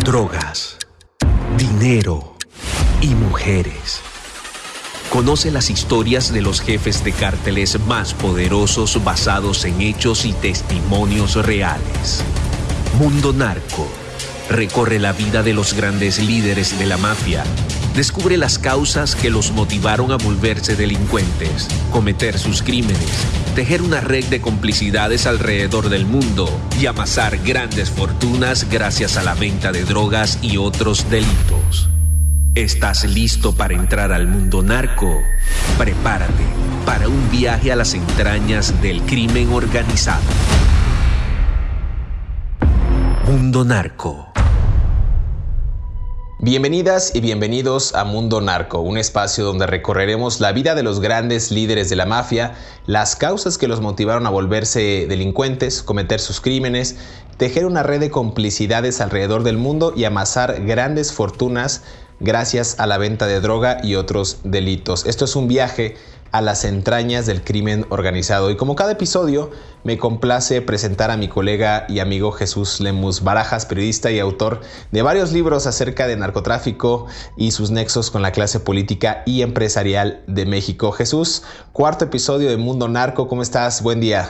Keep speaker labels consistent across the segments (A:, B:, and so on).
A: drogas, dinero y mujeres. Conoce las historias de los jefes de cárteles más poderosos basados en hechos y testimonios reales. Mundo Narco. Recorre la vida de los grandes líderes de la mafia. Descubre las causas que los motivaron a volverse delincuentes, cometer sus crímenes, tejer una red de complicidades alrededor del mundo y amasar grandes fortunas gracias a la venta de drogas y otros delitos. ¿Estás listo para entrar al mundo narco? Prepárate para un viaje a las entrañas del crimen organizado. Mundo Narco.
B: Bienvenidas y bienvenidos a Mundo Narco, un espacio donde recorreremos la vida de los grandes líderes de la mafia, las causas que los motivaron a volverse delincuentes, cometer sus crímenes, tejer una red de complicidades alrededor del mundo y amasar grandes fortunas gracias a la venta de droga y otros delitos. Esto es un viaje a las entrañas del crimen organizado. Y como cada episodio, me complace presentar a mi colega y amigo Jesús Lemus Barajas, periodista y autor de varios libros acerca de narcotráfico y sus nexos con la clase política y empresarial de México. Jesús, cuarto episodio de Mundo Narco, ¿cómo estás? Buen día.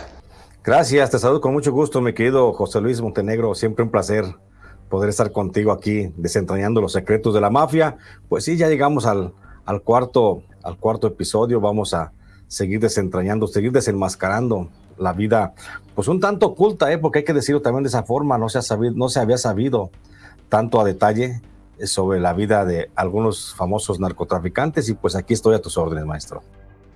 C: Gracias, te saludo con mucho gusto, mi querido José Luis Montenegro, siempre un placer poder estar contigo aquí desentrañando los secretos de la mafia. Pues sí, ya llegamos al, al cuarto al cuarto episodio. Vamos a seguir desentrañando, seguir desenmascarando la vida, pues un tanto oculta, ¿eh? porque hay que decirlo también de esa forma, no se, ha sabido, no se había sabido tanto a detalle sobre la vida de algunos famosos narcotraficantes y pues aquí estoy a tus órdenes, maestro.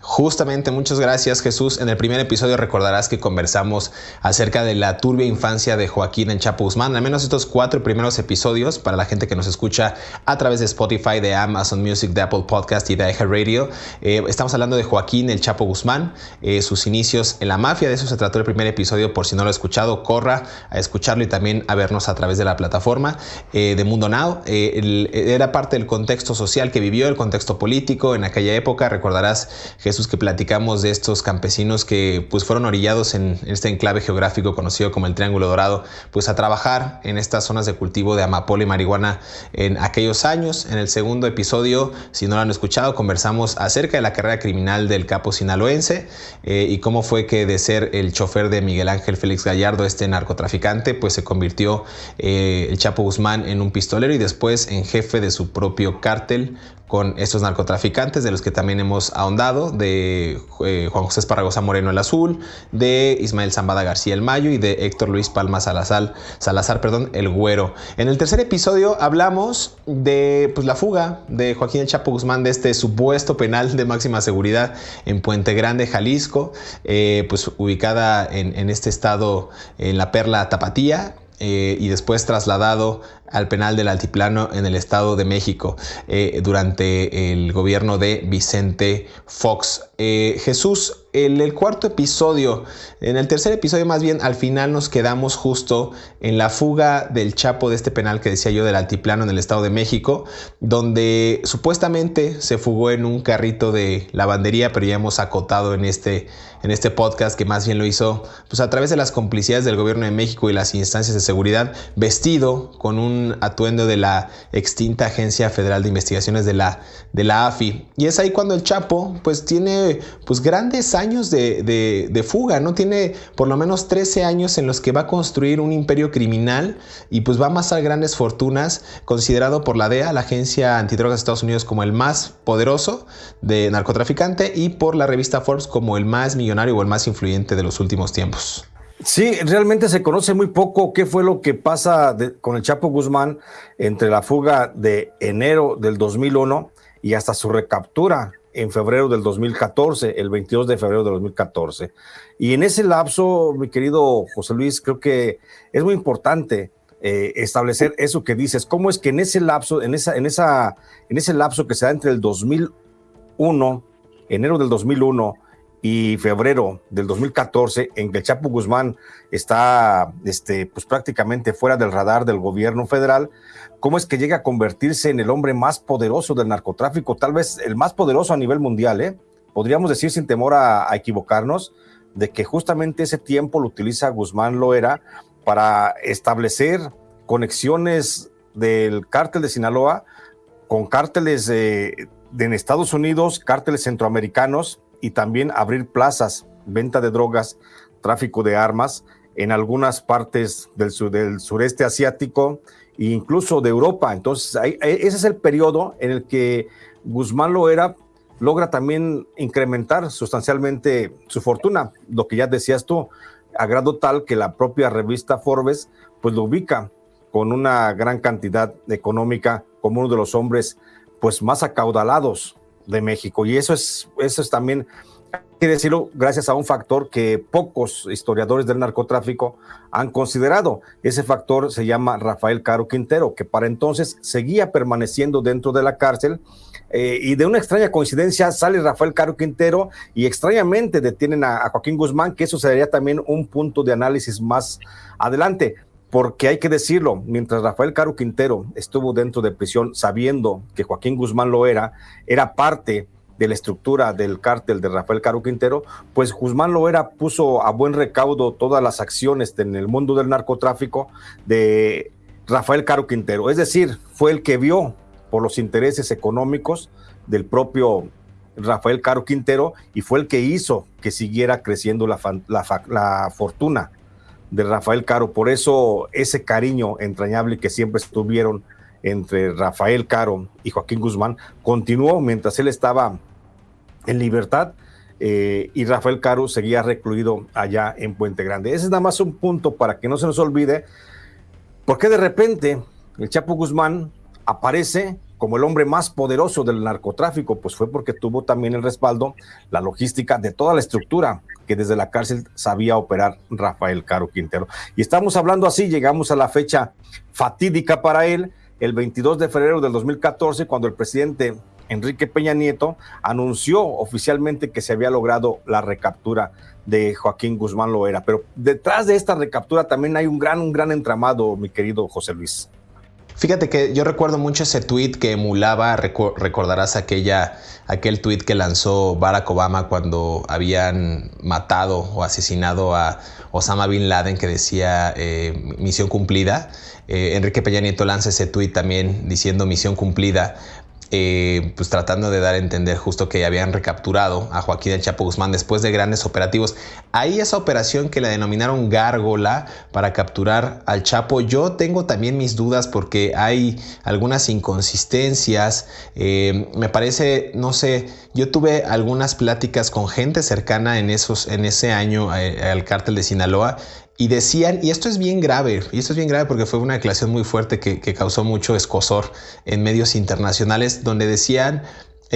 B: Justamente, muchas gracias Jesús. En el primer episodio recordarás que conversamos acerca de la turbia infancia de Joaquín en Chapo Guzmán. Al menos estos cuatro primeros episodios, para la gente que nos escucha a través de Spotify, de Amazon Music, de Apple Podcast y de iHeartRadio, eh, estamos hablando de Joaquín el Chapo Guzmán, eh, sus inicios en la mafia. De eso se trató el primer episodio. Por si no lo ha escuchado, corra a escucharlo y también a vernos a través de la plataforma eh, de Mundo Now. era parte del contexto social que vivió, el contexto político en aquella época. Recordarás, Jesús, que platicamos de estos campesinos que pues fueron orillados en este enclave geográfico conocido como el Triángulo Dorado, pues a trabajar en estas zonas de cultivo de amapola y marihuana en aquellos años. En el segundo episodio, si no lo han escuchado, conversamos acerca de la carrera criminal del capo sinaloense eh, y cómo fue que de ser el chofer de Miguel Ángel Félix Gallardo, este narcotraficante, pues se convirtió eh, el Chapo Guzmán en un pistolero y después en jefe de su propio cártel con estos narcotraficantes de los que también hemos ahondado, de eh, Juan José Esparragosa Moreno el Azul, de Ismael Zambada García el Mayo y de Héctor Luis Palma Salazar, Salazar perdón, el Güero. En el tercer episodio hablamos de pues, la fuga de Joaquín El Chapo Guzmán de este supuesto penal de máxima seguridad en Puente Grande, Jalisco, eh, pues ubicada en, este estado en la Perla Tapatía, eh, y después trasladado al penal del Altiplano en el Estado de México eh, durante el gobierno de Vicente Fox. Eh, Jesús, en el cuarto episodio, en el tercer episodio más bien, al final nos quedamos justo en la fuga del Chapo de este penal que decía yo del Altiplano en el Estado de México, donde supuestamente se fugó en un carrito de lavandería, pero ya hemos acotado en este, en este podcast que más bien lo hizo pues, a través de las complicidades del gobierno de México y las instancias de seguridad, vestido con un atuendo de la extinta Agencia Federal de Investigaciones de la, de la AFI. Y es ahí cuando el Chapo pues tiene pues grandes años de, de, fuga, ¿no? Tiene por lo menos 13 años en los que va a construir un imperio criminal y pues va a amasar grandes fortunas, considerado por la DEA, la Agencia Antidrogas de Estados Unidos, como el más poderoso de narcotraficante y por la revista Forbes como el más millonario o el más influyente de los últimos tiempos.
C: Sí, realmente se conoce muy poco qué fue lo que pasa con el Chapo Guzmán entre la fuga de enero del 2001 y hasta su recaptura en febrero del 2014, el 22 de febrero del 2014. Y en ese lapso, mi querido José Luis, creo que es muy importante eh, establecer eso que dices. ¿Cómo es que en ese lapso, en esa, en esa, en ese lapso que se da entre el 2001, enero del 2001 y febrero del 2014, en que el Chapo Guzmán está este, pues prácticamente fuera del radar del gobierno federal, ¿cómo es que llega a convertirse en el hombre más poderoso del narcotráfico? Tal vez el más poderoso a nivel mundial, ¿eh? Podríamos decir sin temor a, equivocarnos de que justamente ese tiempo lo utiliza Guzmán Loera para establecer conexiones del cártel de Sinaloa con cárteles de, en Estados Unidos, cárteles centroamericanos y también abrir plazas, venta de drogas, tráfico de armas en algunas partes del, del sureste asiático e incluso de Europa. Entonces, ese es el periodo en el que Guzmán Loera logra también incrementar sustancialmente su fortuna, lo que ya decías tú, a grado tal que la propia revista Forbes pues lo ubica con una gran cantidad económica como uno de los hombres pues más acaudalados de México. Y eso es, eso es también, hay que decirlo, gracias a un factor que pocos historiadores del narcotráfico han considerado. Ese factor se llama Rafael Caro Quintero, que para entonces seguía permaneciendo dentro de la cárcel. Eh, y de una extraña coincidencia sale Rafael Caro Quintero y extrañamente detienen a, a Joaquín Guzmán, que eso sería también un punto de análisis más adelante porque hay que decirlo, mientras Rafael Caro Quintero estuvo dentro de prisión sabiendo que Joaquín Guzmán lo era, era parte de la estructura del cártel de Rafael Caro Quintero, pues Guzmán Loera puso a buen recaudo todas las acciones en el mundo del narcotráfico de Rafael Caro Quintero. Es decir, fue el que vio por los intereses económicos del propio Rafael Caro Quintero y fue el que hizo que siguiera creciendo la, la fortuna de Rafael Caro. Por eso ese cariño entrañable que siempre estuvieron entre Rafael Caro y Joaquín Guzmán continuó mientras él estaba en libertad eh, y Rafael Caro seguía recluido allá en Puente Grande. Ese es nada más un punto para que no se nos olvide, porque de repente el Chapo Guzmán aparece como el hombre más poderoso del narcotráfico, pues fue porque tuvo también el respaldo, la logística de toda la estructura que desde la cárcel sabía operar Rafael Caro Quintero. Y estamos hablando así, llegamos a la fecha fatídica para él, el 22 de febrero del 2014, cuando el presidente Enrique Peña Nieto anunció oficialmente que se había logrado la recaptura de Joaquín Guzmán Loera. Pero detrás de esta recaptura también hay un gran, un gran entramado, mi querido José Luis.
B: Fíjate que yo recuerdo mucho ese tweet que emulaba, recordarás aquella, aquel tweet que lanzó Barack Obama cuando habían matado o asesinado a Osama Bin Laden que decía eh, misión cumplida. Eh, Enrique Peña Nieto lanza ese tweet también diciendo misión cumplida eh, pues tratando de dar a entender justo que habían recapturado a Joaquín El Chapo Guzmán después de grandes operativos. Ahí esa operación que la denominaron Gárgola para capturar al Chapo, yo tengo también mis dudas porque hay algunas inconsistencias. Eh, me parece, no sé, yo tuve algunas pláticas con gente cercana en, esos, en ese año eh, al cártel de Sinaloa y decían, y esto es bien grave, y esto es bien grave porque fue una declaración muy fuerte que, causó mucho escosor en medios internacionales, donde decían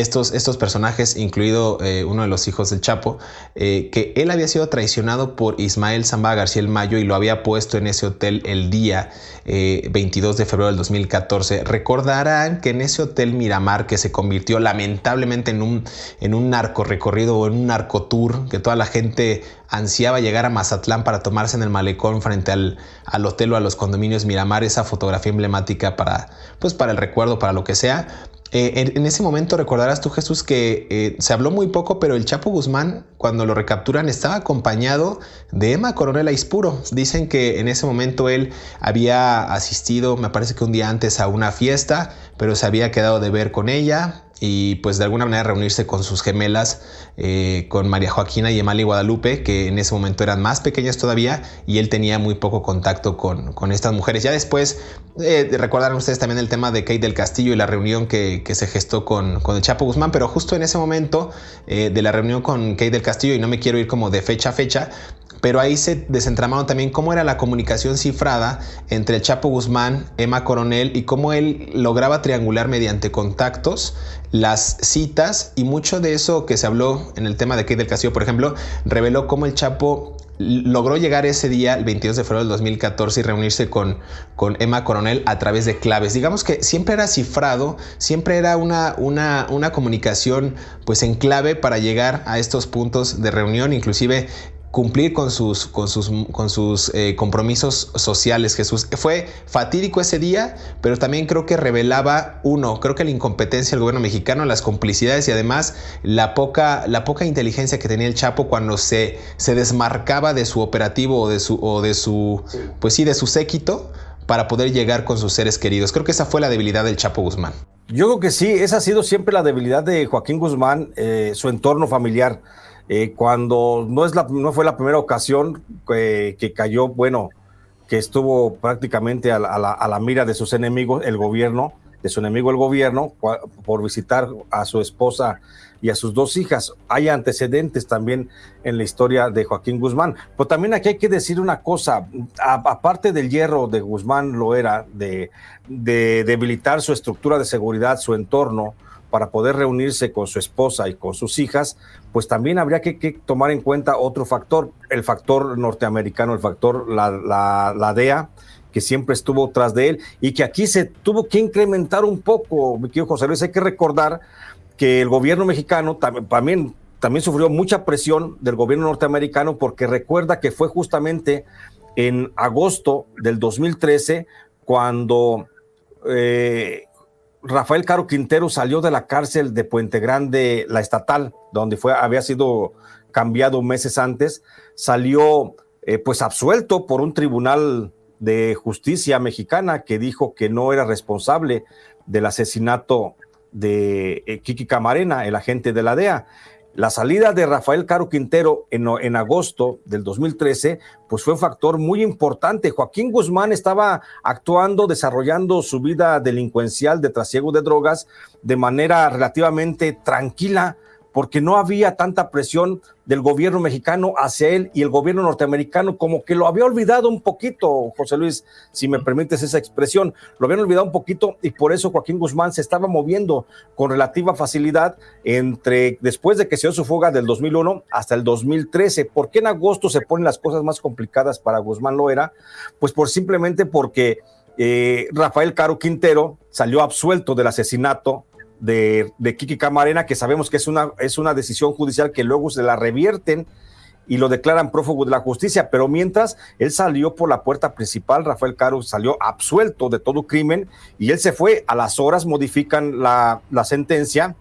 B: estos, estos personajes, incluido eh, uno de los hijos del Chapo, eh, que él había sido traicionado por Ismael Zamba García el Mayo y lo había puesto en ese hotel el día 22 eh, de febrero del 2014. Recordarán que en ese hotel Miramar, que se convirtió lamentablemente en un, en un narco recorrido o en un narco tour, que toda la gente ansiaba llegar a Mazatlán para tomarse en el malecón frente al, al hotel o a los condominios Miramar, esa fotografía emblemática para, pues para el recuerdo, para lo que sea. Eh, en, ese momento recordarás tú, Jesús, que eh, se habló muy poco, pero el Chapo Guzmán, cuando lo recapturan, estaba acompañado de Emma Coronel Aispuro. Dicen que en ese momento él había asistido, me parece que un día antes, a una fiesta, pero se había quedado de ver con ella y pues de alguna manera reunirse con sus gemelas, eh, con María Joaquina y Emali Guadalupe, que en ese momento eran más pequeñas todavía y él tenía muy poco contacto con, con estas mujeres. Ya después eh, recordaron ustedes también el tema de Kate del Castillo y la reunión que, que se gestó con, con, el Chapo Guzmán, pero justo en ese momento eh, de la reunión con Kate del Castillo, y no me quiero ir como de fecha a fecha, pero ahí se desentramaron también cómo era la comunicación cifrada entre el Chapo Guzmán, Emma Coronel y cómo él lograba triangular mediante contactos las citas y mucho de eso que se habló en el tema de Kate del Castillo, por ejemplo, reveló cómo el Chapo logró llegar ese día, el 22 de febrero del 2014, y reunirse con, con Emma Coronel a través de claves. Digamos que siempre era cifrado, siempre era una, una, una comunicación pues en clave para llegar a estos puntos de reunión, inclusive cumplir con sus, con sus, con sus eh, compromisos sociales, Jesús. Fue fatídico ese día, pero también creo que revelaba, uno, creo que la incompetencia del gobierno mexicano, las complicidades y además la poca, la poca inteligencia que tenía el Chapo cuando se, se desmarcaba de su operativo o de su, o de su pues sí, de su séquito para poder llegar con sus seres queridos. Creo que esa fue la debilidad del Chapo Guzmán.
C: Yo creo que sí, esa ha sido siempre la debilidad de Joaquín Guzmán, eh, su entorno familiar. Eh, cuando no, es la, no fue la primera ocasión que cayó, bueno, que estuvo prácticamente a la, mira de sus enemigos, el gobierno, de su enemigo el gobierno, por visitar a su esposa y a sus dos hijas. Hay antecedentes también en la historia de Joaquín Guzmán. Pero también aquí hay que decir una cosa, aparte del hierro de Guzmán lo era, de debilitar su estructura de seguridad, su entorno, para poder reunirse con su esposa y con sus hijas, pues también habría que, tomar en cuenta otro factor, el factor norteamericano, el factor, la, la, DEA, que siempre estuvo tras de él y que aquí se tuvo que incrementar un poco, mi querido José Luis. Hay que recordar que el gobierno mexicano también, también sufrió mucha presión del gobierno norteamericano porque recuerda que fue justamente en agosto del 2013 cuando eh, Rafael Caro Quintero salió de la cárcel de Puente Grande, la estatal, donde fue, había sido cambiado meses antes, salió eh, pues absuelto por un tribunal de justicia mexicana que dijo que no era responsable del asesinato de eh, Kiki Camarena, el agente de la DEA. La salida de Rafael Caro Quintero en, agosto del 2013, pues fue un factor muy importante. Joaquín Guzmán estaba actuando, desarrollando su vida delincuencial de trasiego de drogas de manera relativamente tranquila, porque no había tanta presión del gobierno mexicano hacia él y el gobierno norteamericano como que lo había olvidado un poquito, José Luis, si me permites esa expresión, lo habían olvidado un poquito y por eso Joaquín Guzmán se estaba moviendo con relativa facilidad entre después de que se dio su fuga del 2001 hasta el 2013. ¿Por qué en agosto se ponen las cosas más complicadas para Guzmán Loera? Pues por simplemente porque eh, Rafael Caro Quintero salió absuelto del asesinato de, Kiki Camarena, que sabemos que es una, es una decisión judicial que luego se la revierten y lo declaran prófugo de la justicia, pero mientras él salió por la puerta principal, Rafael Caro salió absuelto de todo crimen y él se fue, a las horas modifican la, la sentencia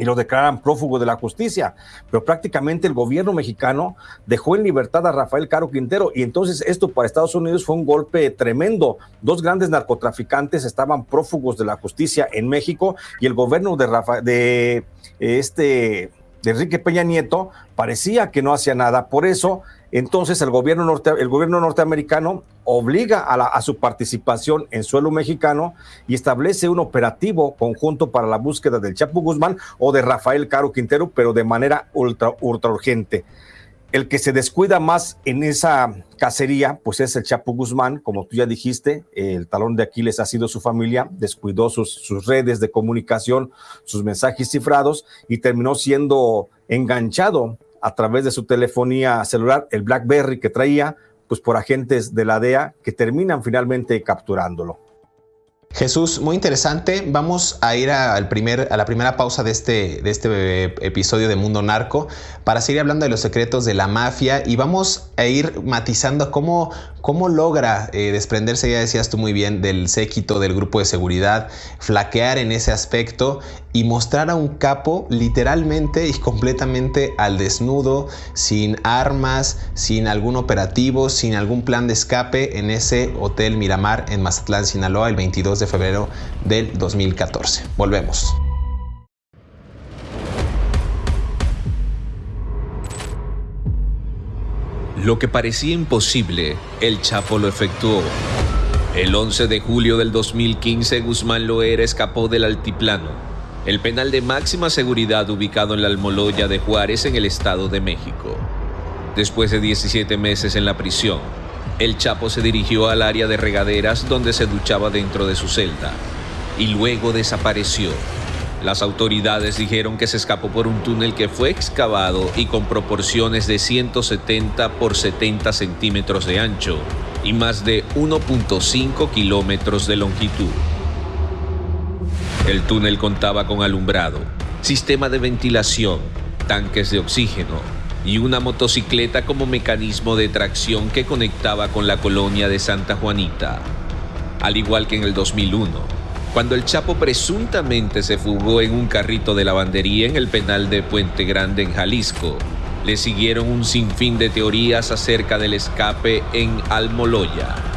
C: y lo declaran prófugo de la justicia. Pero prácticamente el gobierno mexicano dejó en libertad a Rafael Caro Quintero y entonces esto para Estados Unidos fue un golpe tremendo. Dos grandes narcotraficantes estaban prófugos de la justicia en México y el gobierno de, Rafa, de este de Enrique Peña Nieto parecía que no hacía nada. Por eso, entonces el gobierno, norte, el gobierno norteamericano obliga a, su participación en suelo mexicano y establece un operativo conjunto para la búsqueda del Chapo Guzmán o de Rafael Caro Quintero, pero de manera ultra, ultra urgente. El que se descuida más en esa cacería, pues es el Chapo Guzmán, como tú ya dijiste, el talón de Aquiles ha sido su familia, descuidó sus, sus redes de comunicación, sus mensajes cifrados y terminó siendo enganchado a través de su telefonía celular, el BlackBerry que traía, pues por agentes de la DEA que terminan finalmente capturándolo.
B: Jesús, muy interesante. Vamos a ir al primer, a la primera pausa de este, de este eh, episodio de Mundo Narco para seguir hablando de los secretos de la mafia y vamos a ir matizando cómo, cómo logra eh, desprenderse, ya decías tú muy bien, del séquito del grupo de seguridad, flaquear en ese aspecto y mostrar a un capo literalmente y completamente al desnudo, sin armas, sin algún operativo, sin algún plan de escape en ese Hotel Miramar en Mazatlán, Sinaloa, el 22 de febrero del 2014. Volvemos.
A: Lo que parecía imposible, el Chapo lo efectuó. El 11 de julio del 2015, Guzmán Loera escapó del altiplano, el penal de máxima seguridad ubicado en la Almoloya de Juárez en el Estado de México. Después de 17 meses en la prisión, el Chapo se dirigió al área de regaderas donde se duchaba dentro de su celda y luego desapareció. Las autoridades dijeron que se escapó por un túnel que fue excavado y con proporciones de 170 por 70 centímetros de ancho y más de 1.5 kilómetros de longitud. El túnel contaba con alumbrado, sistema de ventilación, tanques de oxígeno, y una motocicleta como mecanismo de tracción que conectaba con la colonia de Santa Juanita. Al igual que en el 2001, cuando el Chapo presuntamente se fugó en un carrito de lavandería en el penal de Puente Grande en Jalisco, le siguieron un sinfín de teorías acerca del escape en Almoloya.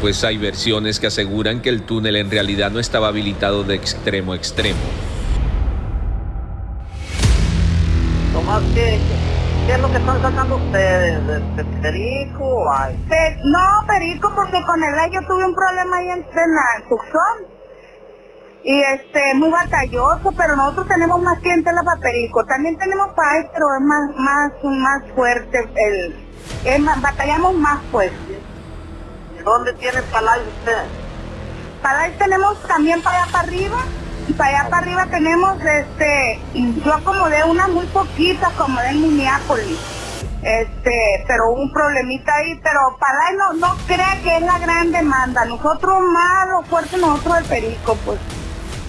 A: Pues hay versiones que aseguran que el túnel en realidad no estaba habilitado de extremo a extremo.
D: Tomás, ¿qué, qué es lo que están sacando ustedes? ¿De, de perico o hay?
E: Pe- no, perico, porque con el yo tuve un problema ahí en, en la Tucson. Y este, muy batalloso, pero nosotros tenemos más clientela para perico. También tenemos para pero es más, más, más fuerte el, es más, batallamos más pues.
D: ¿Dónde tienen palay ustedes?
E: Para ahí tenemos también para allá para arriba. Y para allá para arriba tenemos, este, yo acomodé unas muy poquitas, acomodé en Minneapolis. Este, pero un problemita ahí, pero para ahí no, no crea que es la gran demanda. Nosotros más, lo fuerte nosotros el perico, pues.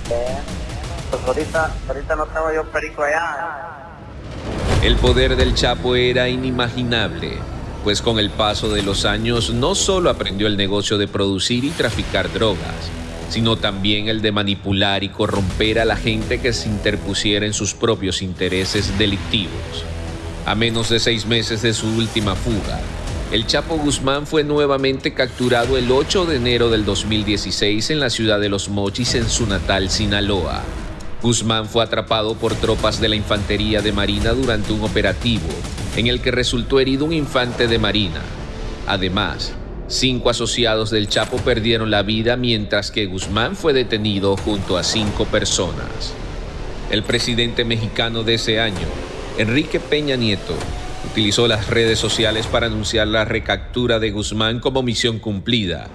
D: Pues ahorita, ahorita no tengo yo perico allá.
A: El poder del Chapo era inimaginable, pues con el paso de los años no solo aprendió el negocio de producir y traficar drogas, sino también el de manipular y corromper a la gente que se interpusiera en sus propios intereses delictivos. A menos de seis meses de su última fuga, el Chapo Guzmán fue nuevamente capturado el 8 de enero del 2016 en la ciudad de Los Mochis, en su natal Sinaloa. Guzmán fue atrapado por tropas de la Infantería de Marina durante un operativo en el que resultó herido un infante de Marina. Además, cinco asociados del Chapo perdieron la vida mientras que Guzmán fue detenido junto a cinco personas. El presidente mexicano de ese año, Enrique Peña Nieto, utilizó las redes sociales para anunciar la recaptura de Guzmán como misión cumplida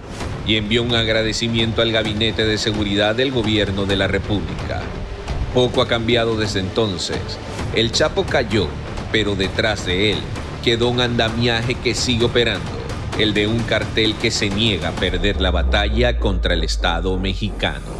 A: y envió un agradecimiento al Gabinete de Seguridad del Gobierno de la República. Poco ha cambiado desde entonces. El Chapo cayó, pero detrás de él quedó un andamiaje que sigue operando, el de un cartel que se niega a perder la batalla contra el Estado mexicano.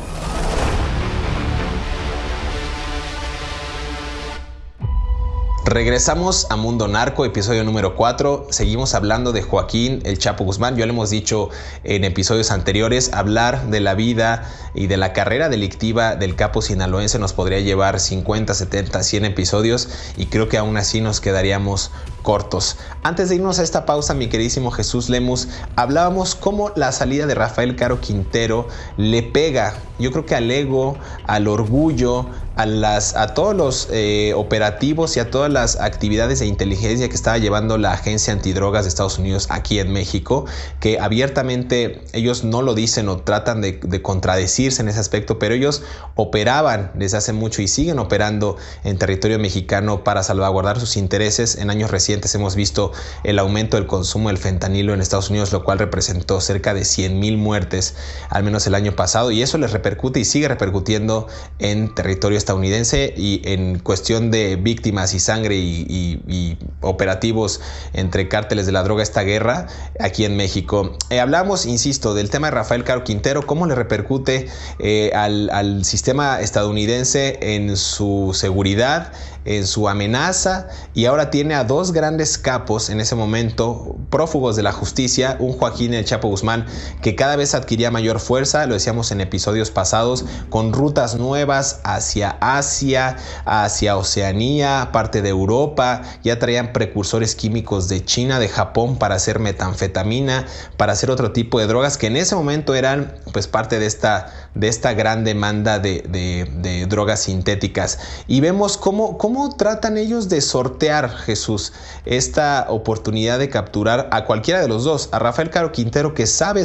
B: Regresamos a Mundo Narco, episodio número 4. Seguimos hablando de Joaquín El Chapo Guzmán. Ya lo hemos dicho en episodios anteriores, hablar de la vida y de la carrera delictiva del capo sinaloense nos podría llevar 50, 70, 100 episodios y creo que aún así nos quedaríamos cortos. Antes de irnos a esta pausa, mi queridísimo Jesús Lemus, hablábamos cómo la salida de Rafael Caro Quintero le pega, yo creo que al ego, al orgullo, a, las, a todos los eh, operativos y a todas las actividades de inteligencia que estaba llevando la Agencia Antidrogas de Estados Unidos aquí en México, que abiertamente ellos no lo dicen o tratan de, de contradecirse en ese aspecto, pero ellos operaban desde hace mucho y siguen operando en territorio mexicano para salvaguardar sus intereses. En años recientes hemos visto el aumento del consumo del fentanilo en Estados Unidos, lo cual representó cerca de 100 mil muertes, al menos el año pasado, y eso les repercute y sigue repercutiendo en territorio estadounidense y en cuestión de víctimas y sangre y, operativos entre cárteles de la droga, esta guerra aquí en México. Eh, hablamos, insisto, del tema de Rafael Caro Quintero, cómo le repercute eh, al, al sistema estadounidense en su seguridad, en su amenaza y ahora tiene a dos grandes capos en ese momento, prófugos de la justicia, un Joaquín El Chapo Guzmán que cada vez adquiría mayor fuerza, lo decíamos en episodios pasados, con rutas nuevas hacia Asia, hacia Oceanía, parte de Europa, ya traían precursores químicos de China, de Japón para hacer metanfetamina, para hacer otro tipo de drogas que en ese momento eran pues parte de esta, de esta gran demanda de, de, drogas sintéticas. Y vemos cómo, cómo ¿Cómo tratan ellos de sortear, Jesús, esta oportunidad de capturar a cualquiera de los dos? A Rafael Caro Quintero, que sabe,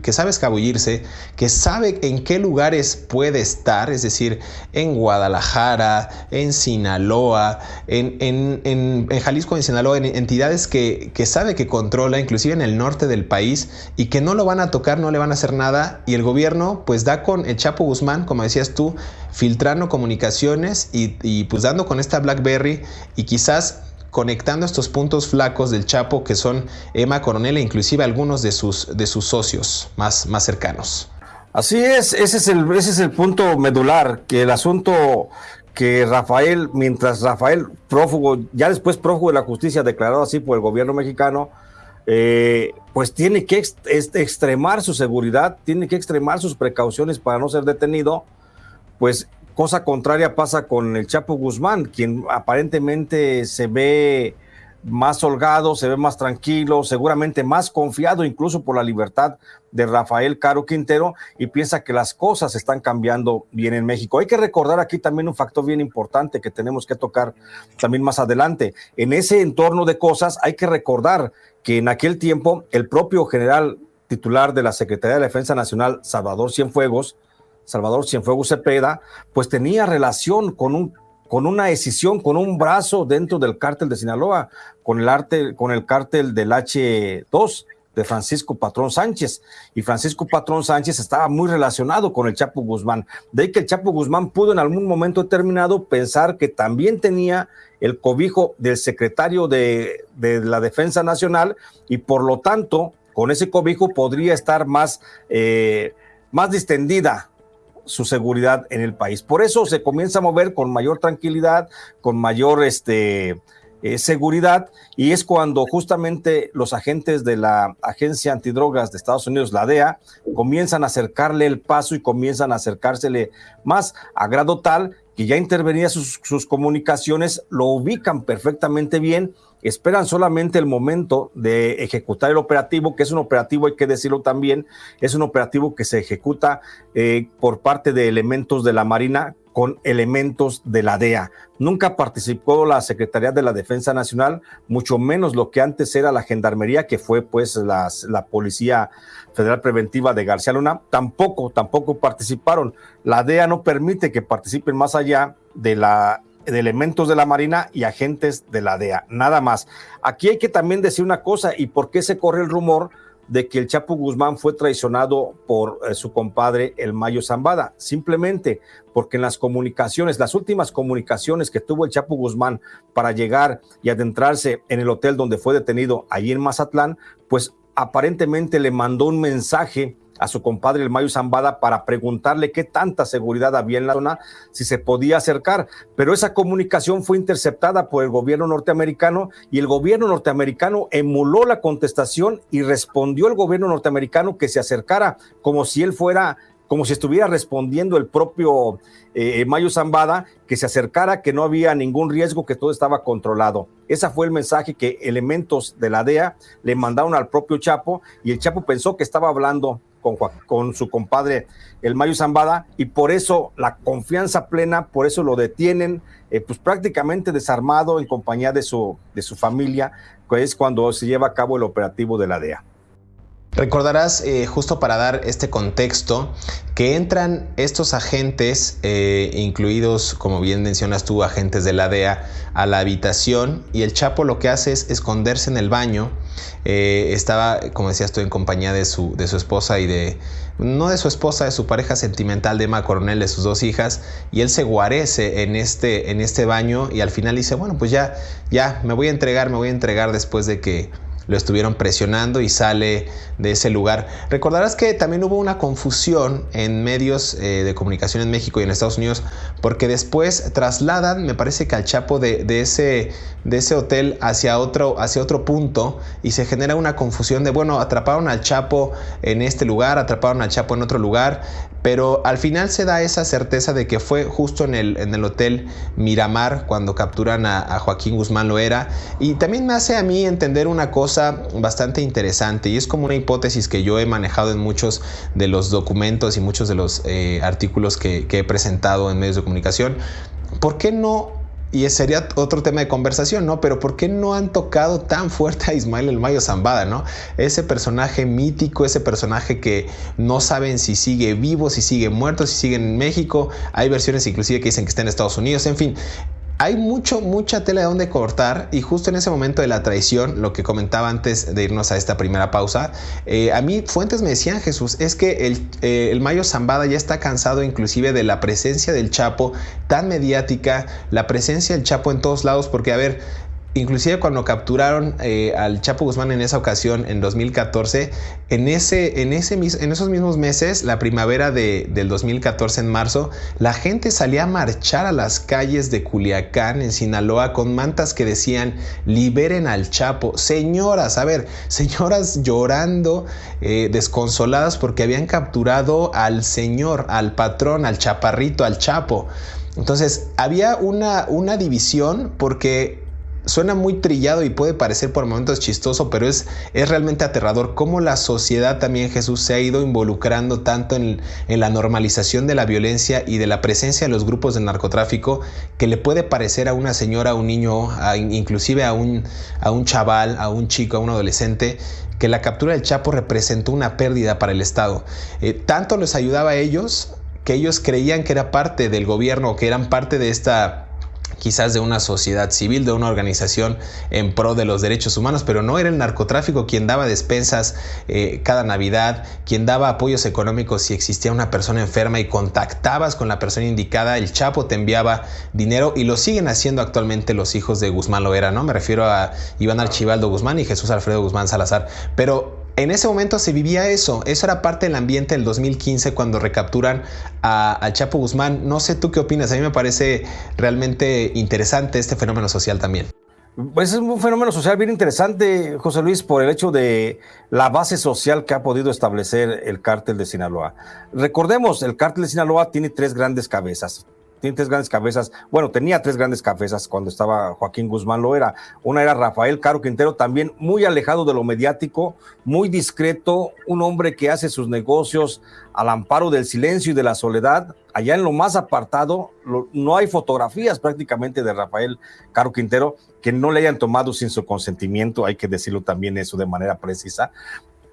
B: que sabe escabullirse, que sabe en qué lugares puede estar, es decir, en Guadalajara, en Sinaloa, en, en, en, en Jalisco, en Sinaloa, en entidades que, que sabe que controla, inclusive en el norte del país, y que no lo van a tocar, no le van a hacer nada, y el gobierno pues da con el Chapo Guzmán, como decías tú, filtrando comunicaciones y, pues dando con esta BlackBerry y quizás conectando estos puntos flacos del Chapo que son Emma Coronel e inclusive algunos de sus, de sus socios más, más cercanos.
C: Así es, ese es, el, ese es el punto medular, que el asunto que Rafael, mientras Rafael prófugo, ya después prófugo de la justicia, declarado así por el gobierno mexicano, eh, pues tiene que ex, extremar su seguridad, tiene que extremar sus precauciones para no ser detenido, pues cosa contraria pasa con el Chapo Guzmán, quien aparentemente se ve más holgado, se ve más tranquilo, seguramente más confiado incluso por la libertad de Rafael Caro Quintero y piensa que las cosas están cambiando bien en México. Hay que recordar aquí también un factor bien importante que tenemos que tocar también más adelante. En ese entorno de cosas hay que recordar que en aquel tiempo el propio general titular de la Secretaría de Defensa Nacional, Salvador Cienfuegos, Salvador Cienfuegos Cepeda, pues tenía relación con un con una decisión, con un brazo dentro del cártel de Sinaloa, con el, arte, con el cártel del H2 de Francisco Patrón Sánchez. Y Francisco Patrón Sánchez estaba muy relacionado con el Chapo Guzmán. De ahí que el Chapo Guzmán pudo en algún momento determinado pensar que también tenía el cobijo del secretario de, la Defensa Nacional y por lo tanto, con ese cobijo podría estar más, eh, más distendida su seguridad en el país. Por eso se comienza a mover con mayor tranquilidad, con mayor este, eh, seguridad, y es cuando justamente los agentes de la Agencia Antidrogas de Estados Unidos, la DEA, comienzan a acercarle el paso y comienzan a acercársele más a grado tal que ya intervenía sus, sus comunicaciones, lo ubican perfectamente bien esperan solamente el momento de ejecutar el operativo, que es un operativo, hay que decirlo también, es un operativo que se ejecuta eh, por parte de elementos de la Marina con elementos de la DEA. Nunca participó la Secretaría de la Defensa Nacional, mucho menos lo que antes era la Gendarmería, que fue pues la Policía Federal Preventiva de García Luna. Tampoco, tampoco participaron. La DEA no permite que participen más allá de la de elementos de la Marina y agentes de la DEA, nada más. Aquí hay que también decir una cosa, ¿y por qué se corre el rumor de que el Chapo Guzmán fue traicionado por eh, su compadre el Mayo Zambada? Simplemente porque en las comunicaciones, las últimas comunicaciones que tuvo el Chapo Guzmán para llegar y adentrarse en el hotel donde fue detenido allí en Mazatlán, pues aparentemente le mandó un mensaje a su compadre el Mayo Zambada para preguntarle qué tanta seguridad había en la zona, si se podía acercar. Pero esa comunicación fue interceptada por el gobierno norteamericano y el gobierno norteamericano emuló la contestación y respondió el gobierno norteamericano que se acercara como si él fuera como si estuviera respondiendo el propio eh, Mayo Zambada, que se acercara, que no había ningún riesgo, que todo estaba controlado. Ese fue el mensaje que elementos de la DEA le mandaron al propio Chapo y el Chapo pensó que estaba hablando con, su compadre el Mayo Zambada y por eso la confianza plena, por eso lo detienen, eh, pues prácticamente desarmado en compañía de su, de su familia, que es cuando se lleva a cabo el operativo de la DEA.
B: Recordarás, eh, justo para dar este contexto, que entran estos agentes, eh, incluidos, como bien mencionas tú, agentes de la DEA, a la habitación y el Chapo lo que hace es esconderse en el baño. Eh, estaba, como decías tú, en compañía de su, de su esposa y de, no de su esposa, de su pareja sentimental, de Emma Coronel, de sus dos hijas, y él se guarece en este, en este baño y al final dice, bueno, pues ya, ya, me voy a entregar, me voy a entregar después de que lo estuvieron presionando y sale de ese lugar. Recordarás que también hubo una confusión en medios eh, de comunicación en México y en Estados Unidos porque después trasladan, me parece que al Chapo de, ese, de ese hotel hacia otro, hacia otro punto y se genera una confusión de, bueno, atraparon al Chapo en este lugar, atraparon al Chapo en otro lugar, pero al final se da esa certeza de que fue justo en el, en el hotel Miramar cuando capturan a, Joaquín Guzmán Loera y también me hace a mí entender una cosa bastante interesante y es como una hipótesis que yo he manejado en muchos de los documentos y muchos de los eh, artículos que, que he presentado en medios de comunicación. ¿Por qué no y sería otro tema de conversación, ¿no? Pero ¿por qué no han tocado tan fuerte a Ismael El Mayo Zambada, ¿no? Ese personaje mítico, ese personaje que no saben si sigue vivo, si sigue muerto, si sigue en México. Hay versiones inclusive que dicen que está en Estados Unidos, en fin hay mucho, mucha tela de donde cortar y justo en ese momento de la traición, lo que comentaba antes de irnos a esta primera pausa, eh, a mí fuentes me decían, Jesús, es que el, eh, el, Mayo Zambada ya está cansado inclusive de la presencia del Chapo tan mediática, la presencia del Chapo en todos lados, porque a ver, inclusive cuando capturaron eh, al Chapo Guzmán en esa ocasión, en 2014, en, ese, en, esos mismos meses, la primavera de, del 2014, en marzo, la gente salía a marchar a las calles de Culiacán, en Sinaloa, con mantas que decían, liberen al Chapo. Señoras, a ver, señoras llorando, eh, desconsoladas porque habían capturado al señor, al patrón, al chaparrito, al Chapo. Entonces, había una, una división porque suena muy trillado y puede parecer por momentos chistoso, pero es, es realmente aterrador cómo la sociedad también Jesús se ha ido involucrando tanto en, la normalización de la violencia y de la presencia de los grupos de narcotráfico que le puede parecer a una señora, a un niño, inclusive a un, a un chaval, a un chico, a un adolescente, que la captura del Chapo representó una pérdida para el Estado. Eh, tanto les ayudaba a ellos que ellos creían que era parte del gobierno, que eran parte de esta quizás de una sociedad civil, de una organización en pro de los derechos humanos, pero no era el narcotráfico quien daba despensas eh, cada Navidad, quien daba apoyos económicos si existía una persona enferma y contactabas con la persona indicada, el Chapo te enviaba dinero y lo siguen haciendo actualmente los hijos de Guzmán Loera, ¿no? Me refiero a Iván Archibaldo Guzmán y Jesús Alfredo Guzmán Salazar, pero en ese momento se vivía eso, eso era parte del ambiente del 2015 cuando recapturan a, Chapo Guzmán. No sé tú qué opinas, a mí me parece realmente interesante este fenómeno social también.
C: Pues es un fenómeno social bien interesante, José Luis, por el hecho de la base social que ha podido establecer el cártel de Sinaloa. Recordemos, el cártel de Sinaloa tiene tres grandes cabezas tiene tres grandes cabezas. Bueno, tenía tres grandes cabezas cuando estaba Joaquín Guzmán, lo era. Una era Rafael Caro Quintero, también muy alejado de lo mediático, muy discreto, un hombre que hace sus negocios al amparo del silencio y de la soledad. Allá en lo más apartado, no hay fotografías prácticamente de Rafael Caro Quintero que no le hayan tomado sin su consentimiento, hay que decirlo también eso de manera precisa.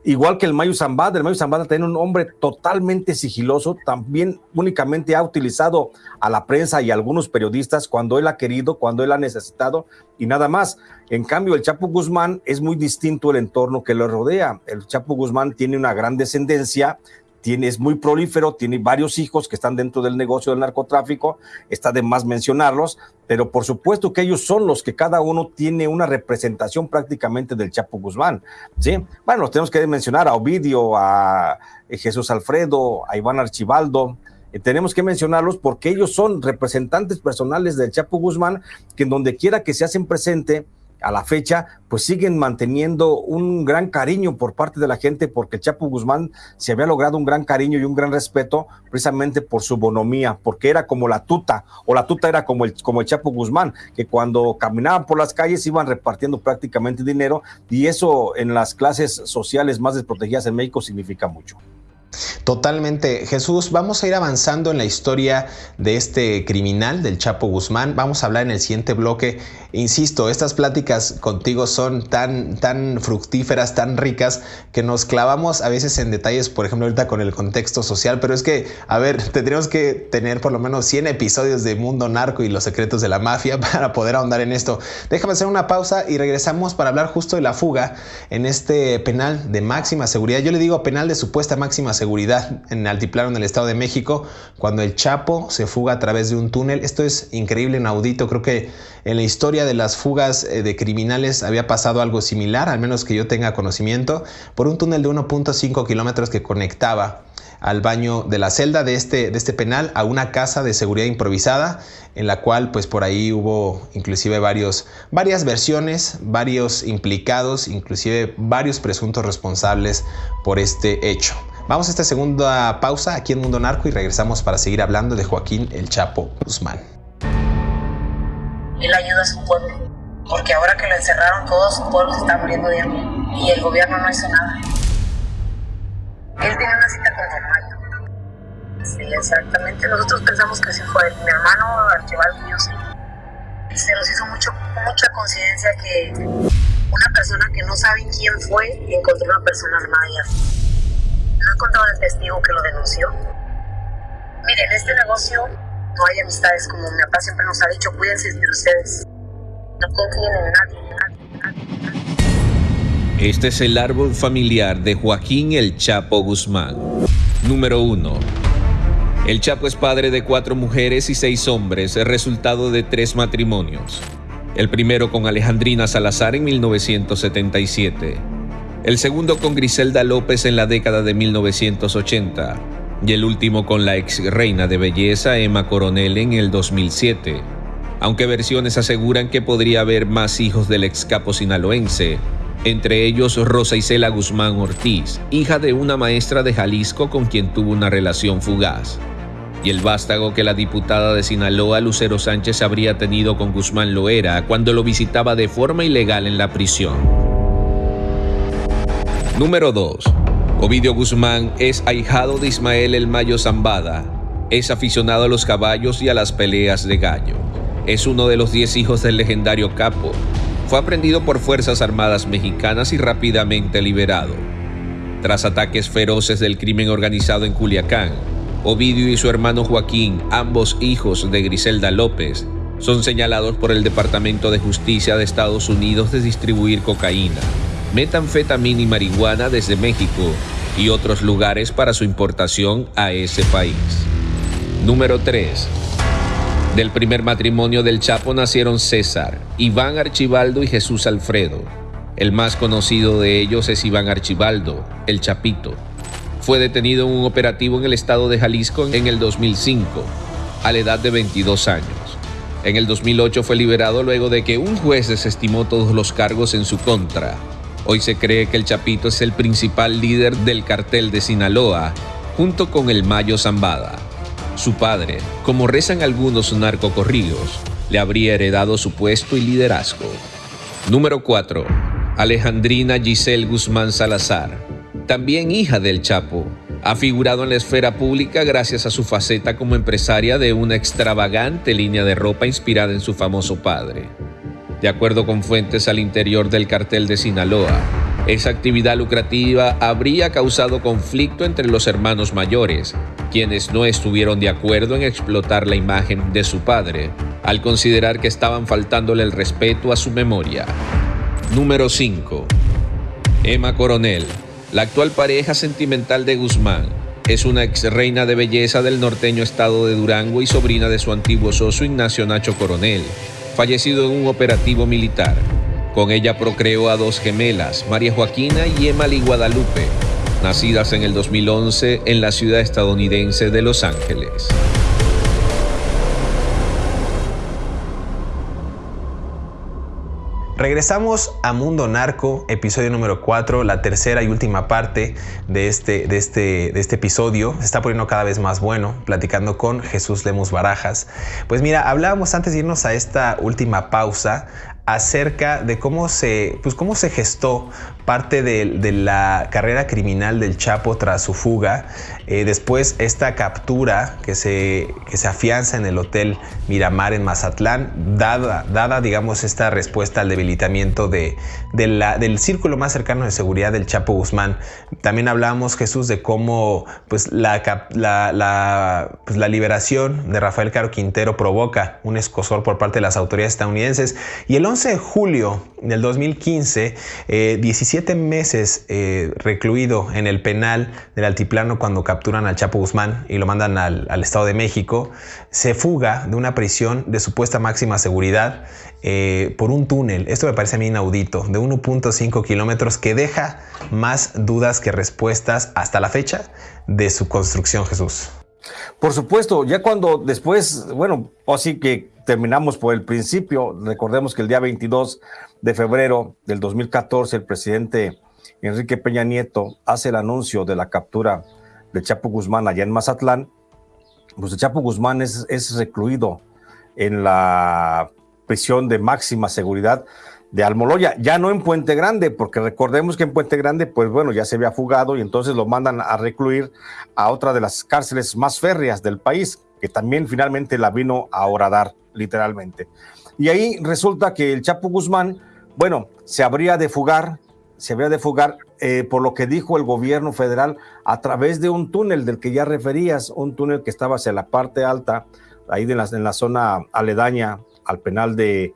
C: Igual que el Mayo Zambada, el Mayo Zambada tiene un hombre totalmente sigiloso, también únicamente ha utilizado a la prensa y a algunos periodistas cuando él ha querido, cuando él ha necesitado y nada más. En cambio, el Chapo Guzmán es muy distinto el entorno que lo rodea. El Chapo Guzmán tiene una gran descendencia, tiene, es muy prolífero, tiene varios hijos que están dentro del negocio del narcotráfico, está de más mencionarlos, pero por supuesto que ellos son los que cada uno tiene una representación prácticamente del Chapo Guzmán, ¿sí? Bueno, tenemos que mencionar a Ovidio, a eh, Jesús Alfredo, a Iván Archibaldo, eh, tenemos que mencionarlos porque ellos son representantes personales del Chapo Guzmán, que en donde quiera que se hacen presente, a la fecha, pues siguen manteniendo un gran cariño por parte de la gente, porque Chapo Guzmán se había logrado un gran cariño y un gran respeto precisamente por su bonomía, porque era como la tuta, o la tuta era como el, como el Chapo Guzmán, que cuando caminaban por las calles iban repartiendo prácticamente dinero, y eso en las clases sociales más desprotegidas en México significa mucho.
B: Totalmente. Jesús, vamos a ir avanzando en la historia de este criminal, del Chapo Guzmán. Vamos a hablar en el siguiente bloque. Insisto, estas pláticas contigo son tan, tan fructíferas, tan ricas, que nos clavamos a veces en detalles, por ejemplo, ahorita con el contexto social, pero es que, a ver, tendríamos que tener por lo menos 100 episodios de Mundo Narco y los secretos de la mafia para poder ahondar en esto. Déjame hacer una pausa y regresamos para hablar justo de la fuga en este penal de máxima seguridad. Yo le digo penal de supuesta máxima seguridad seguridad en Altiplano, en el Estado de México, cuando el Chapo se fuga a través de un túnel. Esto es increíble, inaudito. Creo que en la historia de las fugas eh, de criminales había pasado algo similar, al menos que yo tenga conocimiento, por un túnel de 1.5 kilómetros que conectaba al baño de la celda de este, de este penal a una casa de seguridad improvisada en la cual pues por ahí hubo inclusive varios, varias versiones, varios implicados, inclusive varios presuntos responsables por este hecho. Vamos a esta segunda pausa aquí en Mundo Narco y regresamos para seguir hablando de Joaquín El Chapo Guzmán.
F: Él ayuda a su pueblo, porque ahora que lo encerraron todo su pueblo se está muriendo de hambre y el gobierno no hizo nada. Él tiene una cita con Mayo. Sí, exactamente. Nosotros pensamos que sí fue. Mi hermano Archibaldo y. Se nos hizo mucho, mucha coincidencia que una persona que no sabe quién fue encontró una persona armada no encontrado el testigo que lo denunció. Miren, en este negocio no hay amistades, como mi papá siempre nos ha dicho, cuídense de ustedes. No confíen en nadie, nadie, nadie.
A: Este es el árbol familiar de Joaquín El Chapo Guzmán. Número 1. El Chapo es padre de cuatro mujeres y seis hombres, resultado de tres matrimonios. El primero con Alejandrina Salazar en 1977 el segundo con Griselda López en la década de 1980 y el último con la ex reina de belleza Emma Coronel en el 2007. Aunque versiones aseguran que podría haber más hijos del ex capo sinaloense, entre ellos Rosa Isela Guzmán Ortiz, hija de una maestra de Jalisco con quien tuvo una relación fugaz. y el vástago que la diputada de Sinaloa, Lucero Sánchez, habría tenido con Guzmán Loera cuando lo visitaba de forma ilegal en la prisión. Número 2. Ovidio Guzmán es ahijado de Ismael El Mayo Zambada. Es aficionado a los caballos y a las peleas de gallo. Es uno de los 10 hijos del legendario capo. Fue aprendido por Fuerzas Armadas mexicanas y rápidamente liberado. Tras ataques feroces del crimen organizado en Culiacán, Ovidio y su hermano Joaquín, ambos hijos de Griselda López, son señalados por el Departamento de Justicia de Estados Unidos de distribuir cocaína, metanfetamina y marihuana desde México y otros lugares para su importación a ese país. Número 3. Del primer matrimonio del Chapo nacieron César, Iván Archibaldo y Jesús Alfredo. El más conocido de ellos es Iván Archibaldo, el Chapito, fue detenido en un operativo en el estado de Jalisco en el 2005, a la edad de 22 años. En el 2008 fue liberado luego de que un juez desestimó todos los cargos en su contra. Hoy se cree que el Chapito es el principal líder del cartel de Sinaloa, junto con el Mayo Zambada. Su padre, como rezan algunos narcocorridos, le habría heredado su puesto y liderazgo. Número 4. Alejandrina Giselle Guzmán Salazar también hija del Chapo. Ha figurado en la esfera pública gracias a su faceta como empresaria de una extravagante línea de ropa inspirada en su famoso padre. De acuerdo con fuentes al interior del cartel de Sinaloa, esa actividad lucrativa habría causado conflicto entre los hermanos mayores, quienes no estuvieron de acuerdo en explotar la imagen de su padre, al considerar que estaban faltándole el respeto a su memoria. Número 5. Emma Coronel la actual pareja sentimental de Guzmán es una ex reina de belleza del norteño estado de Durango y sobrina de su antiguo socio Ignacio Nacho Coronel, fallecido en un operativo militar. Con ella procreó a dos gemelas, María Joaquina y Emily Guadalupe, nacidas en el 2011 en la ciudad estadounidense de Los Ángeles.
B: Regresamos a Mundo Narco, episodio número 4, la tercera y última parte de este, de, este, de este episodio. Se está poniendo cada vez más bueno, platicando con Jesús Lemus Barajas. Pues mira, hablábamos antes de irnos a esta última pausa acerca de cómo se, pues cómo se gestó parte de, la carrera criminal del Chapo tras su fuga. Eh, después esta captura que se, que se afianza en el Hotel Miramar en Mazatlán, dada, dada digamos, esta respuesta al debilitamiento de, la, del círculo más cercano de seguridad del Chapo Guzmán. También hablábamos, Jesús, de cómo pues, la, la, pues, la liberación de Rafael Caro Quintero provoca un escosor por parte de las autoridades estadounidenses. Y el 11 de julio del 2015, 17 eh, meses eh, recluido en el penal del altiplano cuando capturan al Chapo Guzmán y lo mandan al, Estado de México, se fuga de una prisión de supuesta máxima seguridad eh, por un túnel. Esto me parece a mí inaudito, de 1.5 kilómetros que deja más dudas que respuestas hasta la fecha de su construcción, Jesús.
C: Por supuesto, ya cuando después, bueno, así que terminamos por el principio, recordemos que el día 22 de febrero del 2014 el presidente Enrique Peña Nieto hace el anuncio de la captura de Chapo Guzmán allá en Mazatlán, pues el Chapo Guzmán es, recluido en la prisión de máxima seguridad de Almoloya, ya no en Puente Grande, porque recordemos que en Puente Grande, pues bueno, ya se había fugado y entonces lo mandan a recluir a otra de las cárceles más férreas del país, que también finalmente la vino a horadar, literalmente. Y ahí resulta que el Chapo Guzmán, bueno, se habría de fugar, se habría de fugar, eh, por lo que dijo el gobierno federal, a través de un túnel del que ya referías, un túnel que estaba hacia la parte alta, ahí de en la zona aledaña al penal de,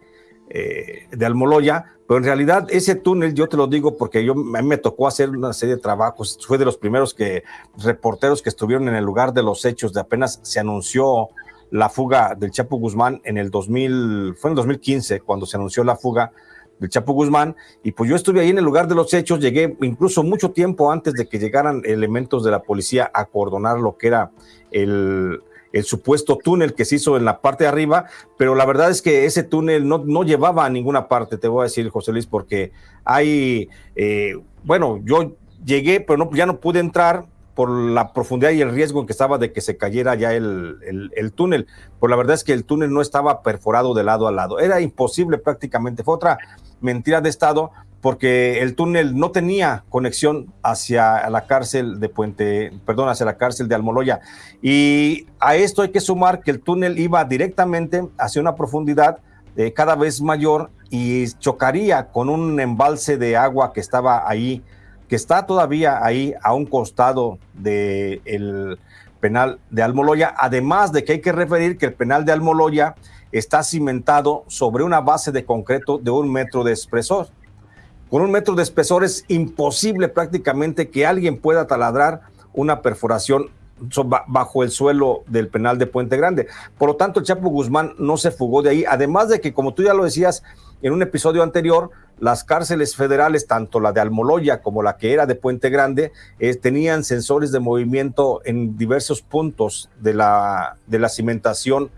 C: eh, de Almoloya, pero en realidad ese túnel, yo te lo digo porque yo, a mí me tocó hacer una serie de trabajos, fue de los primeros que, reporteros que estuvieron en el lugar de los hechos, de apenas se anunció la fuga del Chapo Guzmán en el 2000, fue en el 2015 cuando se anunció la fuga del Chapo Guzmán, y pues yo estuve ahí en el lugar de los hechos, llegué incluso mucho tiempo antes de que llegaran elementos de la policía a coordonar lo que era el, el supuesto túnel que se hizo en la parte de arriba, pero la verdad es que ese túnel no, no llevaba a ninguna parte, te voy a decir, José Luis, porque hay, eh, bueno, yo llegué, pero no, ya no pude entrar por la profundidad y el riesgo en que estaba de que se cayera ya el, el, túnel. Por la verdad es que el túnel no estaba perforado de lado a lado. Era imposible prácticamente. Fue otra mentira de Estado porque el túnel no tenía conexión hacia la cárcel de Puente, perdón, hacia la cárcel de Almoloya. Y a esto hay que sumar que el túnel iba directamente hacia una profundidad eh, cada vez mayor y chocaría con un embalse de agua que estaba ahí, que está todavía ahí a un costado del penal de Almoloya, además de que hay que referir que el penal de Almoloya está cimentado sobre una base de concreto de un metro de espesor. Con un metro de espesor es imposible prácticamente que alguien pueda taladrar una perforación bajo el suelo del penal de Puente Grande. Por lo tanto, el Chapo Guzmán no se fugó de ahí, además de que, como tú ya lo decías en un episodio anterior, las cárceles federales, tanto la de Almoloya como la que era de Puente Grande, eh, tenían sensores de movimiento en diversos puntos de la, de la cimentación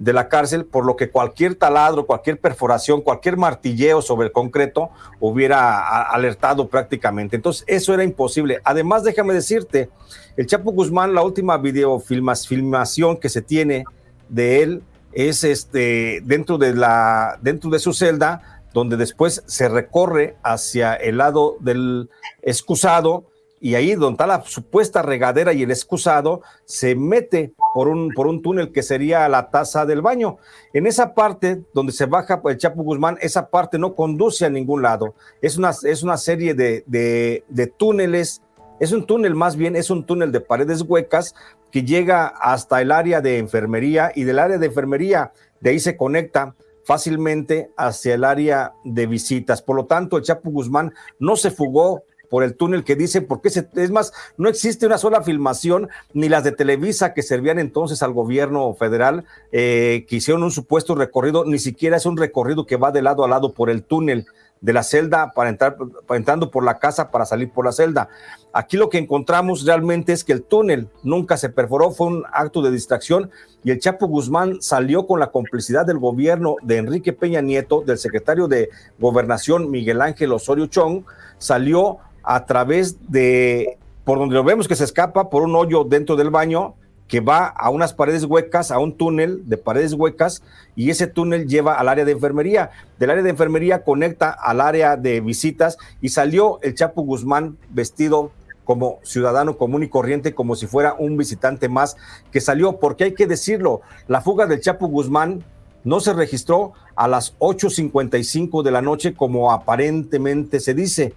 C: de la cárcel, por lo que cualquier taladro, cualquier perforación, cualquier martilleo sobre el concreto hubiera alertado prácticamente. Entonces, eso era imposible. Además, déjame decirte, el Chapo Guzmán, la última videofilmación que se tiene de él es este dentro de la dentro de su celda, donde después se recorre hacia el lado del excusado y ahí donde está la supuesta regadera y el excusado, se mete por un, por un túnel que sería la taza del baño. En esa parte donde se baja el Chapo Guzmán, esa parte no conduce a ningún lado. Es una, es una serie de, de, de túneles, es un túnel más bien, es un túnel de paredes huecas que llega hasta el área de enfermería y del área de enfermería de ahí se conecta fácilmente hacia el área de visitas. Por lo tanto, el Chapo Guzmán no se fugó por el túnel que dice, porque se, es más, no existe una sola filmación, ni las de Televisa que servían entonces al gobierno federal, eh, que hicieron un supuesto recorrido, ni siquiera es un recorrido que va de lado a lado por el túnel de la celda para entrar, entrando por la casa para salir por la celda. Aquí lo que encontramos realmente es que el túnel nunca se perforó, fue un acto de distracción y el Chapo Guzmán salió con la complicidad del gobierno de Enrique Peña Nieto, del secretario de Gobernación Miguel Ángel Osorio Chong, salió a través de, por donde lo vemos que se escapa, por un hoyo dentro del baño que va a unas paredes huecas, a un túnel de paredes huecas, y ese túnel lleva al área de enfermería. Del área de enfermería conecta al área de visitas y salió el Chapo Guzmán vestido como ciudadano común y corriente, como si fuera un visitante más que salió, porque hay que decirlo, la fuga del Chapo Guzmán no se registró a las 8.55 de la noche como aparentemente se dice.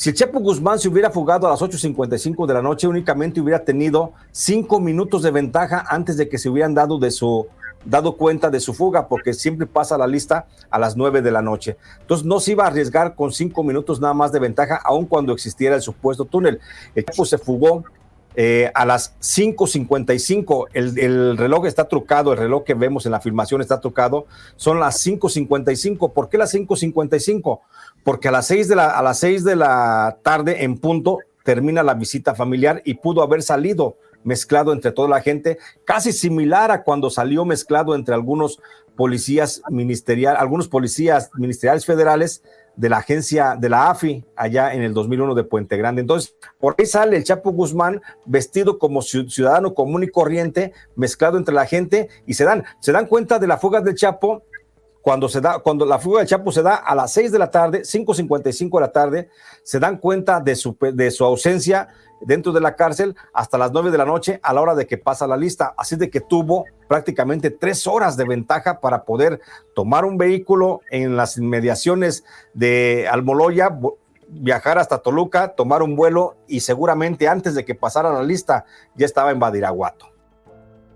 C: Si el Chapo Guzmán se hubiera fugado a las 8.55 de la noche, únicamente hubiera tenido cinco minutos de ventaja antes de que se hubieran dado, de su, dado cuenta de su fuga, porque siempre pasa la lista a las 9 de la noche. Entonces no se iba a arriesgar con cinco minutos nada más de ventaja, aun cuando existiera el supuesto túnel. El Chapo se fugó eh, a las 5.55, el, el, reloj está trucado, el reloj que vemos en la filmación está trucado, son las 5.55. ¿Por qué las 5.55? Porque a las seis de la, a las seis de la tarde en punto termina la visita familiar y pudo haber salido mezclado entre toda la gente, casi similar a cuando salió mezclado entre algunos policías ministeriales, algunos policías ministeriales federales de la agencia de la AFI allá en el 2001 de Puente Grande. Entonces, por ahí sale el Chapo Guzmán vestido como ciudadano común y corriente, mezclado entre la gente y se dan, se dan cuenta de la fuga del Chapo cuando se da, cuando la fuga del Chapo se da a las 6 de la tarde, 5.55 de la tarde, se dan cuenta de su, de su ausencia dentro de la cárcel hasta las 9 de la noche a la hora de que pasa la lista. Así de que tuvo prácticamente tres horas de ventaja para poder tomar un vehículo en las inmediaciones de Almoloya, viajar hasta Toluca, tomar un vuelo y seguramente antes de que pasara la lista ya estaba en Badiraguato.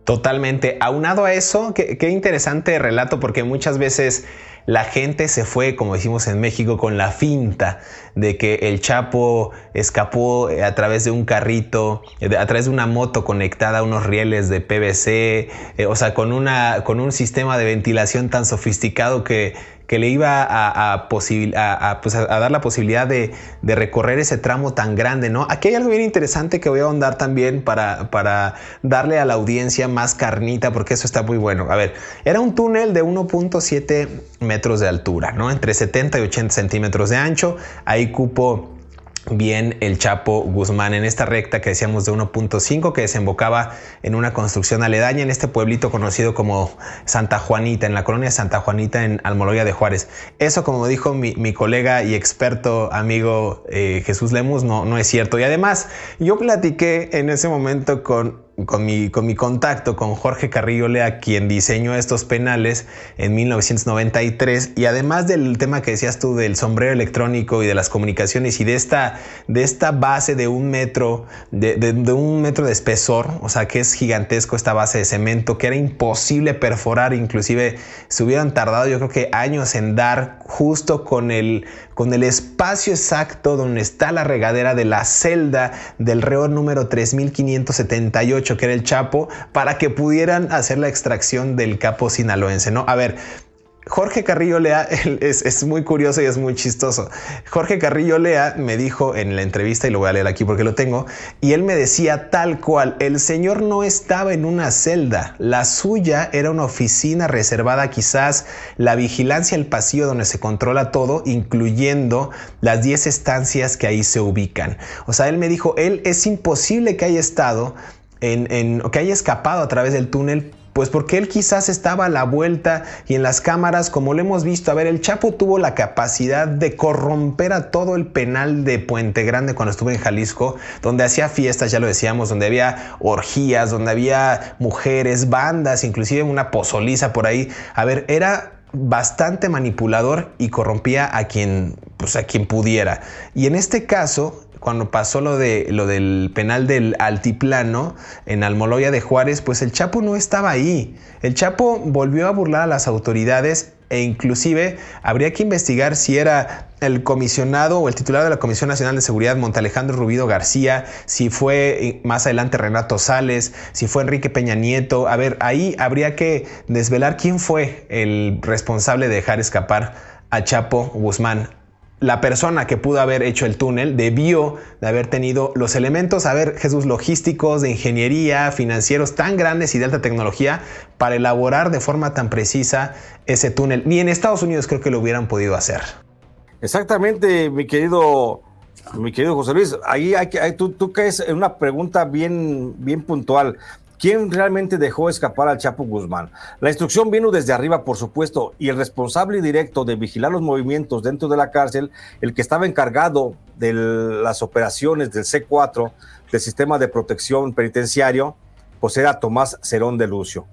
B: Totalmente. Aunado a eso, qué, interesante relato, porque muchas veces la gente se fue, como decimos en México, con la finta de que el Chapo escapó eh, a través de un carrito, eh, a través de una moto conectada a unos rieles de PVC, eh, o sea, con, una, con un sistema de ventilación tan sofisticado que que le iba a, pues, dar la posibilidad de, recorrer ese tramo tan grande, ¿no? Aquí hay algo bien interesante que voy a ahondar también para, para darle a la audiencia más carnita, porque eso está muy bueno. A ver, era un túnel de 1.7 metros de altura, ¿no? Entre 70 y 80 centímetros de ancho. Ahí cupo bien el Chapo Guzmán en esta recta que decíamos de 1.5 que desembocaba en una construcción aledaña en este pueblito conocido como Santa Juanita, en la colonia Santa Juanita en Almoloya de Juárez. Eso, como dijo mi, colega y experto amigo eh, Jesús Lemus, no, no es cierto. Y además, yo platiqué en ese momento con con mi, con mi contacto con Jorge Carrillo Lea, quien diseñó estos penales en 1993, y además del tema que decías tú del sombrero electrónico y de las comunicaciones y de esta, de esta base de un metro, de, de, un metro de espesor, o sea que es gigantesco esta base de cemento, que era imposible perforar, inclusive se hubieran tardado yo creo que años en dar justo con el, con el espacio exacto donde está la regadera de la celda del reo número 3578, que era el Chapo, para que pudieran hacer la extracción del capo sinaloense, ¿no? A ver, Jorge Carrillo Lea es, muy curioso y es muy chistoso. Jorge Carrillo Lea me dijo en la entrevista, y lo voy a leer aquí porque lo tengo, y él me decía tal cual, el señor no estaba en una celda, la suya era una oficina reservada quizás la vigilancia, el pasillo donde se controla todo, incluyendo las 10 estancias que ahí se ubican. O sea, él me dijo, él es imposible que haya estado en, que haya escapado a través del túnel pues porque él quizás estaba a la vuelta y en las cámaras, como lo hemos visto, a ver, el Chapo tuvo la capacidad de corromper a todo el penal de Puente Grande cuando estuvo en Jalisco, donde hacía fiestas, ya lo decíamos, donde había orgías, donde había mujeres, bandas, inclusive una pozoliza por ahí. A ver, era bastante manipulador y corrompía a quien, pues a quien pudiera. Y en este caso, cuando pasó lo, de, lo del penal del altiplano en Almoloya de Juárez, pues el Chapo no estaba ahí. El Chapo volvió a burlar a las autoridades e inclusive habría que investigar si era el comisionado o el titular de la Comisión Nacional de Seguridad, Montalejandro Rubido García, si fue eh, más adelante Renato Sales, si fue Enrique Peña Nieto. A ver, ahí habría que desvelar quién fue el responsable de dejar escapar a Chapo Guzmán la persona que pudo haber hecho el túnel debió de haber tenido los elementos, a ver, Jesús, logísticos, de ingeniería, financieros tan grandes y de alta tecnología para elaborar de forma tan precisa ese túnel. Ni en Estados Unidos creo que lo hubieran podido hacer.
C: Exactamente, mi querido, mi querido José Luis. Ahí hay que, tú, tú caes en una pregunta bien, bien puntual. ¿Quién realmente dejó escapar al Chapo Guzmán? La instrucción vino desde arriba, por supuesto, y el responsable directo de vigilar los movimientos dentro de la cárcel, el que estaba encargado de las operaciones del C4, del sistema de protección penitenciario, pues era Tomás Cerón de Lucio.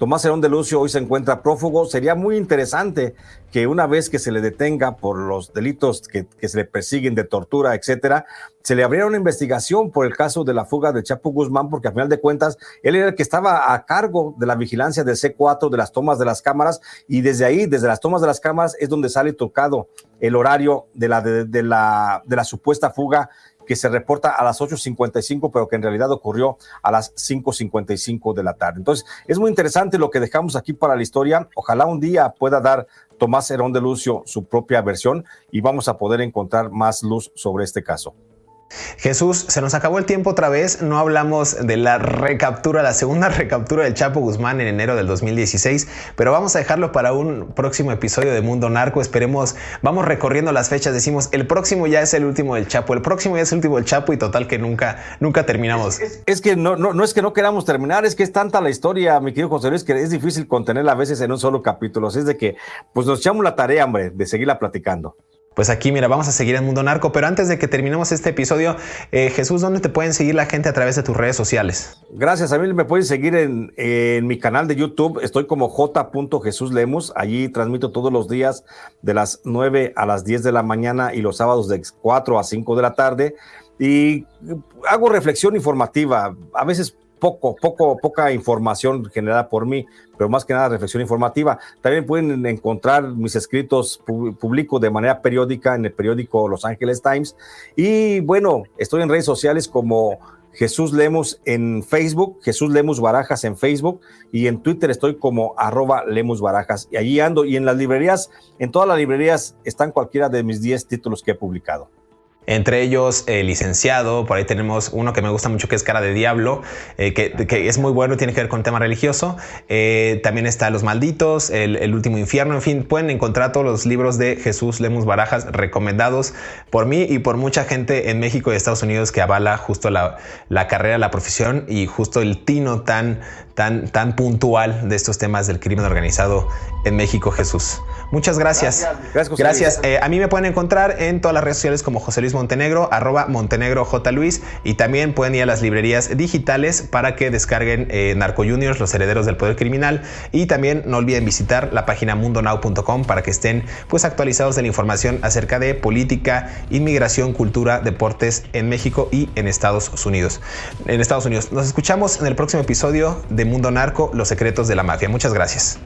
C: Tomás Herón de Lucio hoy se encuentra prófugo. Sería muy interesante que una vez que se le detenga por los delitos que, se le persiguen de tortura, etcétera, se le abriera una investigación por el caso de la fuga de Chapo Guzmán, porque a final de cuentas él era el que estaba a cargo de la vigilancia del C4, de las tomas de las cámaras, y desde ahí, desde las tomas de las cámaras, es donde sale tocado el horario de la, de la, de la supuesta fuga que se reporta a las 8.55, pero que en realidad ocurrió a las 5.55 de la tarde. Entonces, es muy interesante lo que dejamos aquí para la historia. Ojalá un día pueda dar Tomás Herón de Lucio su propia versión y vamos a poder encontrar más luz sobre este caso.
B: Jesús, se nos acabó el tiempo otra vez, no hablamos de la recaptura, la segunda recaptura del Chapo Guzmán en enero del 2016, pero vamos a dejarlo para un próximo episodio de Mundo Narco, esperemos, vamos recorriendo las fechas, decimos, el próximo ya es el último del Chapo, el próximo ya es el último del Chapo y total que nunca, nunca terminamos.
C: Es, que no, no, es que no queramos terminar, es que es tanta la historia, mi querido José Luis, que es difícil contenerla a veces en un solo capítulo, así es de que pues nos echamos la tarea, hombre, de seguirla platicando.
B: Pues aquí, mira, vamos a seguir en Mundo Narco, pero antes de que terminemos este episodio, eh, Jesús, ¿dónde te pueden seguir la gente a través de tus redes sociales?
C: Gracias, a mí me pueden seguir en, mi canal de YouTube, estoy como j.jesuslemos, allí transmito todos los días de las 9 a las 10 de la mañana y los sábados de 4 a 5 de la tarde, y hago reflexión informativa, a veces poco, poco, poca información generada por mí, pero más que nada reflexión informativa. También pueden encontrar mis escritos, publico de manera periódica en el periódico Los Angeles Times. Y bueno, estoy en redes sociales como Jesús Lemus en Facebook, Jesús Lemus Barajas en Facebook y en Twitter estoy como arroba Lemus Barajas. Y allí ando y en las librerías, en todas las librerías están cualquiera de mis 10 títulos que he publicado.
B: Entre ellos el licenciado, por ahí tenemos uno que me gusta mucho que es Cara de Diablo, eh, que, es muy bueno, tiene que ver con tema religioso. Eh, también está Los Malditos, el, Último Infierno, en fin, pueden encontrar todos los libros de Jesús Lemus Barajas recomendados por mí y por mucha gente en México y Estados Unidos que avala justo la, la carrera, la profesión y justo el tino tan, tan, tan puntual de estos temas del crimen organizado en México, Jesús. Muchas gracias. Gracias. gracias. Eh, a mí me pueden encontrar en todas las redes sociales como José Luis Montenegro, arroba Montenegro J. Luis, y también pueden ir a las librerías digitales para que descarguen eh, Narco Juniors, los herederos del poder criminal, y también no olviden visitar la página mundonow.com para que estén pues actualizados de la información acerca de política, inmigración, cultura, deportes en México y en Estados Unidos. En Estados Unidos. Nos escuchamos en el próximo episodio de Mundo Narco, los secretos de la mafia. Muchas gracias.